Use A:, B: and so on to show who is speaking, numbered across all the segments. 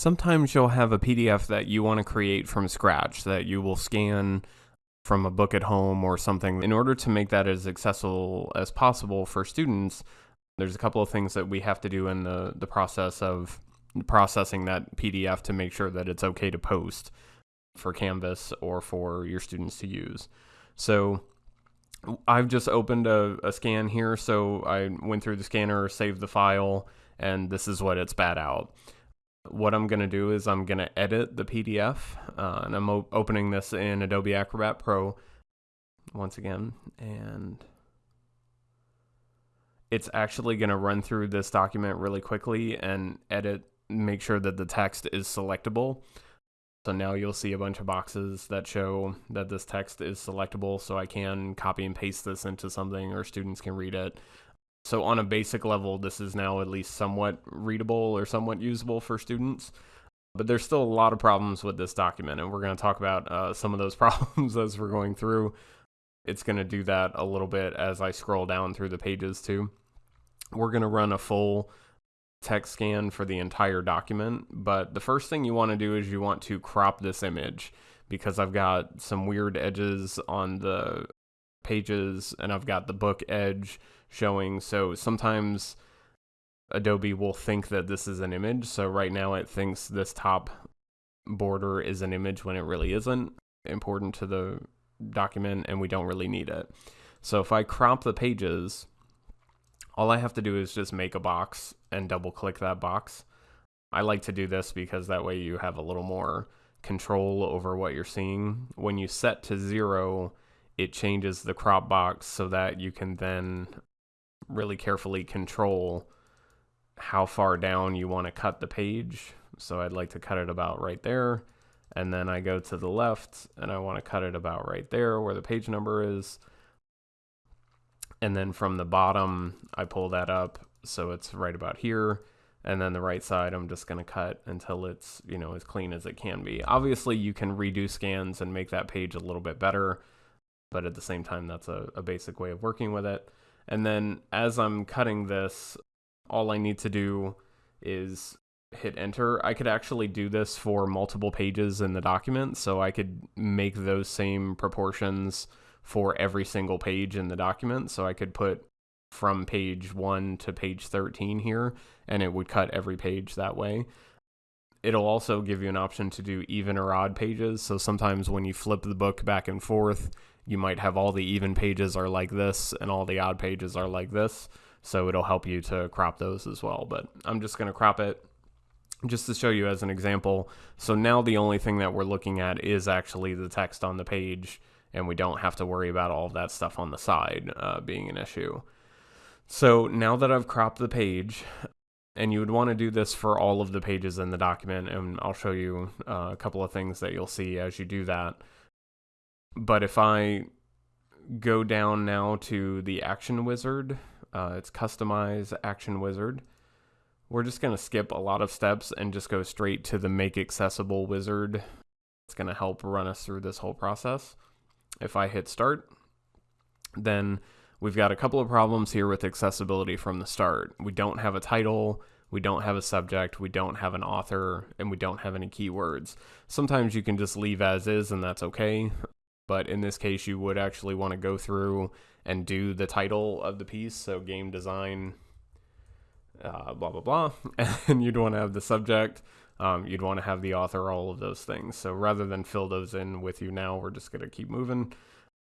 A: Sometimes you'll have a PDF that you want to create from scratch that you will scan from a book at home or something. In order to make that as accessible as possible for students, there's a couple of things that we have to do in the, the process of processing that PDF to make sure that it's okay to post for Canvas or for your students to use. So I've just opened a, a scan here. So I went through the scanner, saved the file, and this is what it's spat out. What I'm going to do is I'm going to edit the PDF, uh, and I'm opening this in Adobe Acrobat Pro once again, and it's actually going to run through this document really quickly and edit, make sure that the text is selectable. So now you'll see a bunch of boxes that show that this text is selectable so I can copy and paste this into something or students can read it. So on a basic level, this is now at least somewhat readable or somewhat usable for students. But there's still a lot of problems with this document, and we're going to talk about uh, some of those problems as we're going through. It's going to do that a little bit as I scroll down through the pages too. We're going to run a full text scan for the entire document, but the first thing you want to do is you want to crop this image because I've got some weird edges on the pages and I've got the book edge showing. So sometimes Adobe will think that this is an image. So right now it thinks this top border is an image when it really isn't important to the document and we don't really need it. So if I crop the pages, all I have to do is just make a box and double click that box. I like to do this because that way you have a little more control over what you're seeing. When you set to zero, it changes the crop box so that you can then really carefully control how far down you want to cut the page. So I'd like to cut it about right there. And then I go to the left and I want to cut it about right there where the page number is and then from the bottom I pull that up so it's right about here and then the right side I'm just going to cut until it's you know as clean as it can be obviously you can redo scans and make that page a little bit better but at the same time that's a, a basic way of working with it and then as I'm cutting this all I need to do is hit enter I could actually do this for multiple pages in the document so I could make those same proportions for every single page in the document. So I could put from page 1 to page 13 here, and it would cut every page that way. It'll also give you an option to do even or odd pages. So sometimes when you flip the book back and forth, you might have all the even pages are like this and all the odd pages are like this. So it'll help you to crop those as well. But I'm just going to crop it just to show you as an example. So now the only thing that we're looking at is actually the text on the page and we don't have to worry about all of that stuff on the side uh, being an issue. So now that I've cropped the page, and you would want to do this for all of the pages in the document, and I'll show you uh, a couple of things that you'll see as you do that. But if I go down now to the action wizard, uh, it's customize action wizard. We're just going to skip a lot of steps and just go straight to the make accessible wizard. It's going to help run us through this whole process. If I hit start, then we've got a couple of problems here with accessibility from the start. We don't have a title, we don't have a subject, we don't have an author, and we don't have any keywords. Sometimes you can just leave as is and that's okay, but in this case you would actually want to go through and do the title of the piece, so game design, uh, blah blah blah, and you'd want to have the subject, um, you'd want to have the author, all of those things. So rather than fill those in with you now, we're just going to keep moving.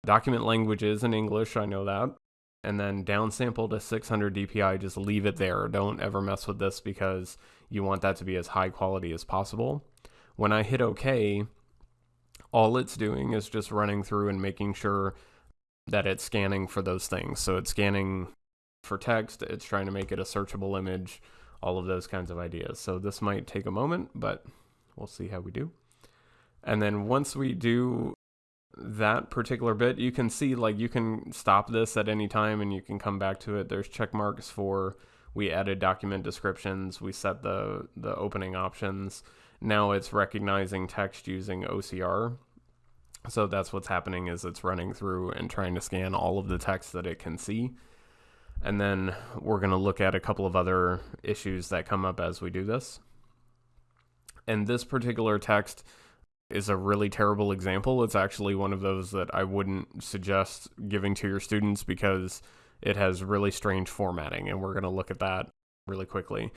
A: Document language is in English, I know that. And then downsample to 600 dpi, just leave it there. Don't ever mess with this because you want that to be as high quality as possible. When I hit OK, all it's doing is just running through and making sure that it's scanning for those things. So it's scanning for text, it's trying to make it a searchable image, all of those kinds of ideas. So this might take a moment, but we'll see how we do. And then once we do that particular bit, you can see like you can stop this at any time and you can come back to it. There's check marks for we added document descriptions, we set the the opening options. Now it's recognizing text using OCR. So that's what's happening is it's running through and trying to scan all of the text that it can see. And then we're going to look at a couple of other issues that come up as we do this. And this particular text is a really terrible example. It's actually one of those that I wouldn't suggest giving to your students because it has really strange formatting, and we're going to look at that really quickly.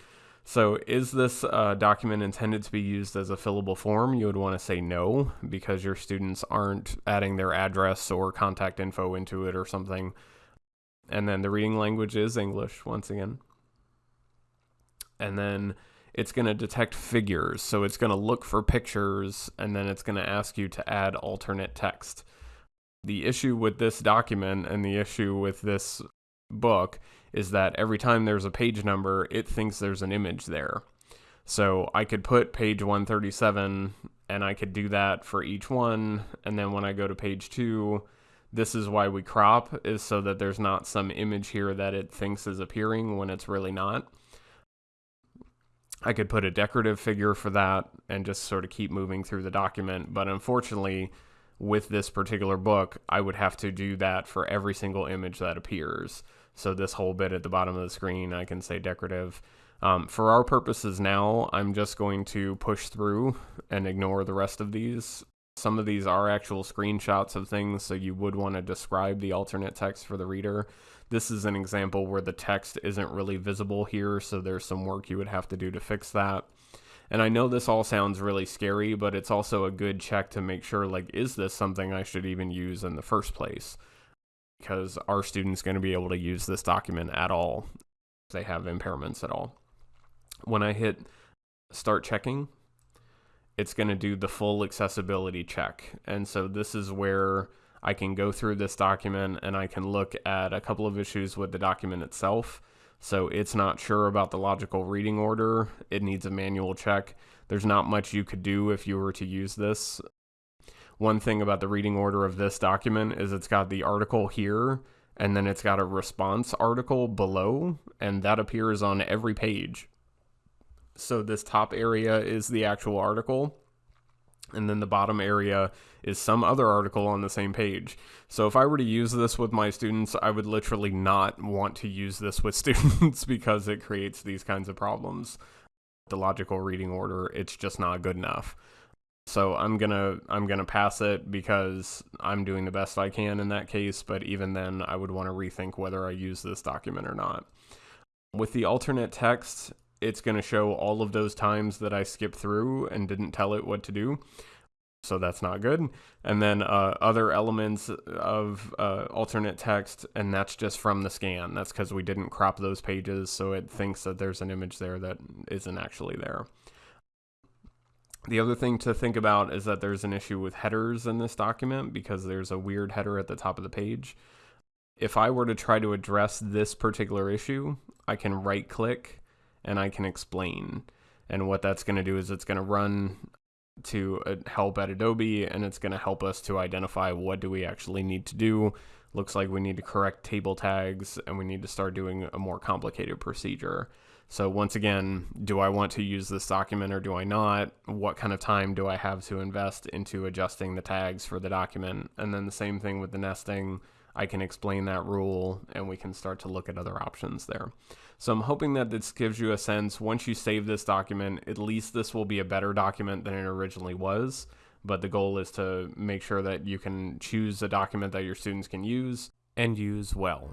A: So, is this uh, document intended to be used as a fillable form? You would want to say no because your students aren't adding their address or contact info into it or something. And then the reading language is English once again. And then it's going to detect figures. So, it's going to look for pictures and then it's going to ask you to add alternate text. The issue with this document and the issue with this book is that every time there's a page number, it thinks there's an image there. So I could put page 137 and I could do that for each one. And then when I go to page two, this is why we crop, is so that there's not some image here that it thinks is appearing when it's really not. I could put a decorative figure for that and just sort of keep moving through the document. But unfortunately, with this particular book, I would have to do that for every single image that appears. So this whole bit at the bottom of the screen, I can say decorative. Um, for our purposes now, I'm just going to push through and ignore the rest of these. Some of these are actual screenshots of things, so you would want to describe the alternate text for the reader. This is an example where the text isn't really visible here, so there's some work you would have to do to fix that. And I know this all sounds really scary, but it's also a good check to make sure like, is this something I should even use in the first place? Because are students going to be able to use this document at all if they have impairments at all? When I hit start checking, it's going to do the full accessibility check. And so this is where I can go through this document and I can look at a couple of issues with the document itself so it's not sure about the logical reading order. It needs a manual check. There's not much you could do if you were to use this. One thing about the reading order of this document is it's got the article here and then it's got a response article below and that appears on every page. So this top area is the actual article and then the bottom area is some other article on the same page. So if I were to use this with my students, I would literally not want to use this with students because it creates these kinds of problems. The logical reading order, it's just not good enough. So I'm to I'm to pass it because I'm doing the best I can in that case, but even then I would want to rethink whether I use this document or not. With the alternate text, it's going to show all of those times that I skipped through and didn't tell it what to do. So that's not good. And then uh, other elements of uh, alternate text, and that's just from the scan. That's because we didn't crop those pages, so it thinks that there's an image there that isn't actually there. The other thing to think about is that there's an issue with headers in this document because there's a weird header at the top of the page. If I were to try to address this particular issue, I can right click and I can explain. And what that's going to do is it's going to run to uh, help at Adobe and it's going to help us to identify what do we actually need to do. Looks like we need to correct table tags and we need to start doing a more complicated procedure. So once again, do I want to use this document or do I not? What kind of time do I have to invest into adjusting the tags for the document? And then the same thing with the nesting. I can explain that rule and we can start to look at other options there. So I'm hoping that this gives you a sense, once you save this document, at least this will be a better document than it originally was. But the goal is to make sure that you can choose a document that your students can use and use well.